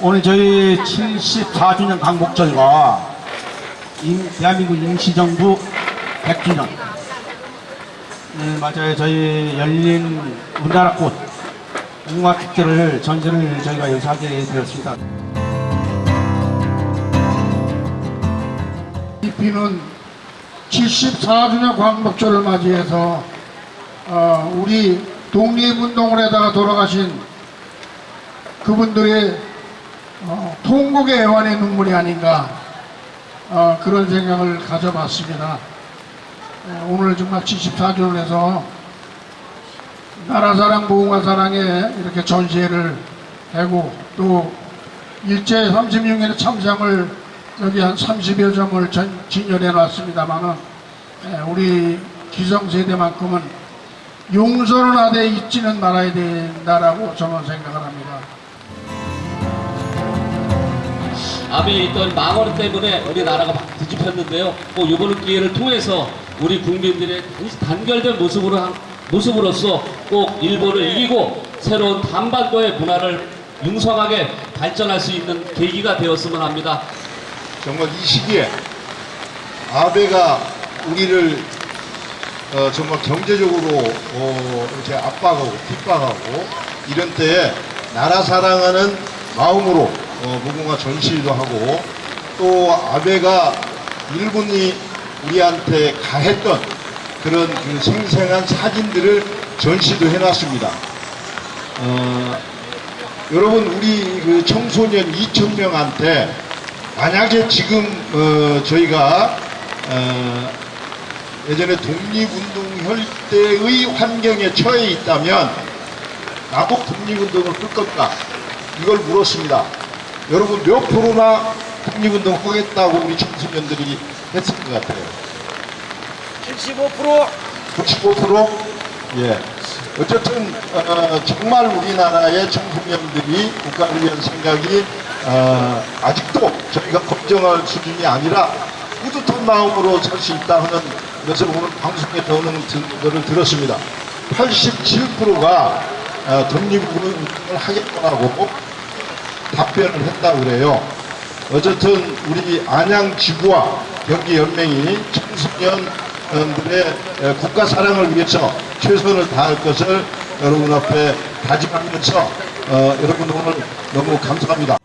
오늘 저희 74주년 광복절과 임- 대한민국 임시정부 100주년 네, 맞아요. 저희 열린 우리나라 꽃 문화축제를 전시를 저희가 여기서 하게 되었습니다. 이 비는 74주년 광복절을 맞이해서 어, 우리 독립운동을 해다가 돌아가신 그분들의 어, 통곡의 애환의 눈물이 아닌가 어, 그런 생각을 가져봤습니다. 어, 오늘 정말 74주년을 해서 나라사랑 무궁화사랑에 이렇게 전시회를 하고 또 일제 36년의 참상을 여기 한 30여 점을 전, 진열해 놨습니다만은 우리 기성세대만큼은 용서는 하되 잊지는 말아야 된다라고 저는 생각을 합니다. 앞에 있던 망언 때문에 우리나라가 막 뒤집혔는데요. 꼭 이번 기회를 통해서 우리 국민들의 단결된 모습으로 한, 모습으로서 꼭 일본을 이기고 새로운 한반도의 문화를 융성하게 발전할 수 있는 계기가 되었으면 합니다. 정말 이 시기에 아베가 우리를 어, 정말 경제적으로 어, 이렇게 압박하고 핍박하고 이런 때에 나라 사랑하는 마음으로 어, 무궁화 전시도 하고 또 아베가 일본이 우리한테 가했던 그런 그 생생한 사진들을 전시도 해놨습니다. 어, 여러분 우리 그 청소년 2천 명한테 만약에 지금 어, 저희가 어, 예전에 독립운동 혈대의 환경에 처해 있다면 나도 독립운동을 끌 건가 이걸 물었습니다. 여러분 몇 프로나 독립운동 하겠다고 우리 청소년들이 했을 것 같아요. 75% 95%? 예. 어쨌든 어, 정말 우리나라의 청소년들이 국가를 위한 생각이 어, 아직도 저희가 걱정할 수준이 아니라 뿌듯한 마음으로 살 수 있다 하는 것을 오늘 방송에 저는 들- 들었습니다. 87%가 어, 독립운동을 하겠다고 답변을 했다고 그래요. 어쨌든 우리 안양지구와 경기연맹이 청소년들의 에, 국가 사랑을 위해서 최선을 다할 것을 여러분 앞에 다짐하면서 어, 여러분 오늘 너무 감사합니다.